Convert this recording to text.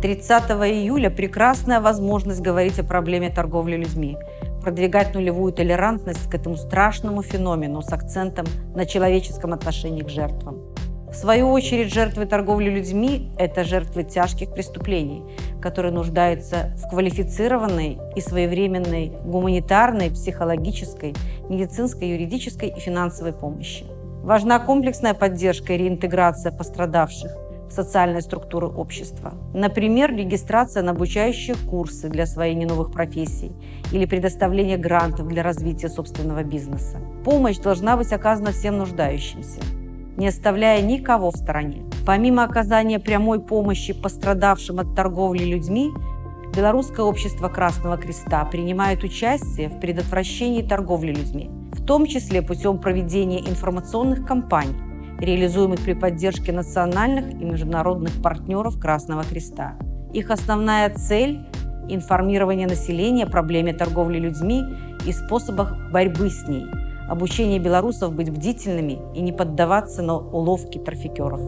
30 июля прекрасная возможность говорить о проблеме торговли людьми, продвигать нулевую толерантность к этому страшному феномену с акцентом на человеческом отношении к жертвам. В свою очередь, жертвы торговли людьми – это жертвы тяжких преступлений, которые нуждаются в квалифицированной и своевременной гуманитарной, психологической, медицинской, юридической и финансовой помощи. Важна комплексная поддержка и реинтеграция пострадавших в социальные структуры общества. Например, регистрация на обучающие курсы для освоения новых профессий или предоставление грантов для развития собственного бизнеса. Помощь должна быть оказана всем нуждающимся не оставляя никого в стороне. Помимо оказания прямой помощи пострадавшим от торговли людьми, Белорусское общество Красного Креста принимает участие в предотвращении торговли людьми, в том числе путем проведения информационных кампаний, реализуемых при поддержке национальных и международных партнеров Красного Креста. Их основная цель – информирование населения о проблеме торговли людьми и способах борьбы с ней – обучение белорусов быть бдительными и не поддаваться на уловки трафикеров.